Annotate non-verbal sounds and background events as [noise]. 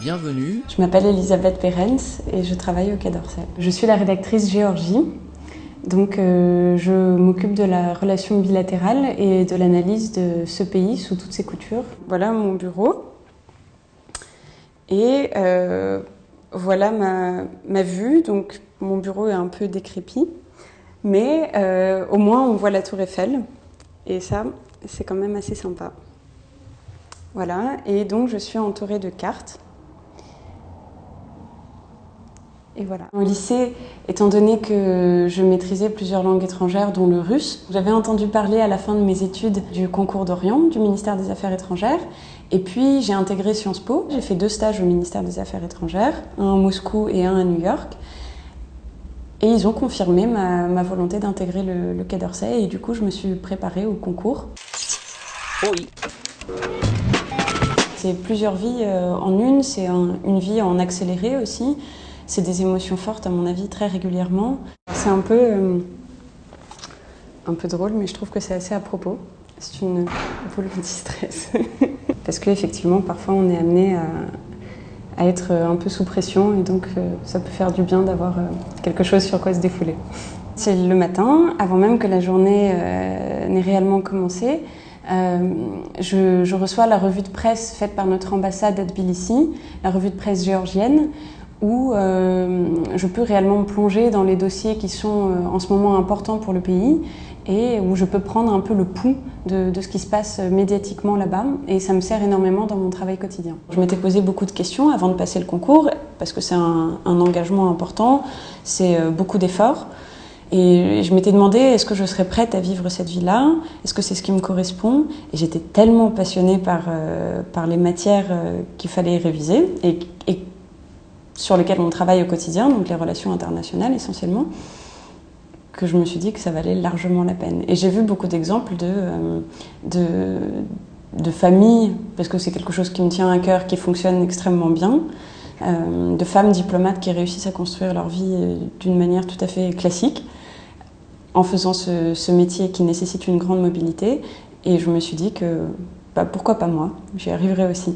Bienvenue. Je m'appelle Elisabeth Perens et je travaille au Quai d'Orsay. Je suis la rédactrice Géorgie. Donc euh, je m'occupe de la relation bilatérale et de l'analyse de ce pays sous toutes ses coutures. Voilà mon bureau. Et euh, voilà ma, vue. Donc mon bureau est un peu décrépit. Mais euh, au moins on voit la tour Eiffel. Et ça, c'est quand même assez sympa. Voilà. Et donc je suis entourée de cartes. Et voilà. Au lycée, étant donné que je maîtrisais plusieurs langues étrangères, dont le russe, j'avais entendu parler à la fin de mes études du concours d'Orient du ministère des Affaires étrangères. Et puis j'ai intégré Sciences Po. J'ai fait deux stages au ministère des Affaires étrangères, un à Moscou et un à New York. Et ils ont confirmé ma, volonté d'intégrer le, le, Quai d'Orsay. Et du coup, je me suis préparée au concours. Oui. C'est plusieurs vies euh, en une. C'est un, une vie en accéléré aussi. C'est des émotions fortes, à mon avis, très régulièrement. C'est un peu, euh, un peu drôle, mais je trouve que c'est assez à propos. C'est une boule anti-stress. [laughs] Parce qu'effectivement, parfois, on est amené à, être un peu sous pression, et donc euh, ça peut faire du bien d'avoir quelque chose sur quoi se défouler. C'est le matin, avant même que la journée n'ait réellement commencé. Je, je reçois la revue de presse faite par notre ambassade à Tbilissi, la revue de presse géorgienne, où euh, je peux réellement me plonger dans les dossiers qui sont euh, en ce moment importants pour le pays et où je peux prendre un peu le pouls de, ce qui se passe médiatiquement là-bas et ça me sert énormément dans mon travail quotidien. Je m'étais posé beaucoup de questions avant de passer le concours parce que c'est un, engagement important, c'est euh, beaucoup d'efforts et je m'étais demandé est-ce que je serais prête à vivre cette vie-là? Est-ce que c'est ce qui me correspond? Et j'étais tellement passionnée par, euh, par les matières euh, qu'il fallait réviser et, sur lesquels on travaille au quotidien, donc les relations internationales essentiellement, que je me suis dit que ça valait largement la peine. Et j'ai vu beaucoup d'exemples de, euh, de, familles, parce que c'est quelque chose qui me tient à cœur, qui fonctionne extrêmement bien, de femmes diplomates qui réussissent à construire leur vie d'une manière tout à fait classique, en faisant ce, métier qui nécessite une grande mobilité. Et je me suis dit que bah, pourquoi pas moi, j'y arriverai aussi.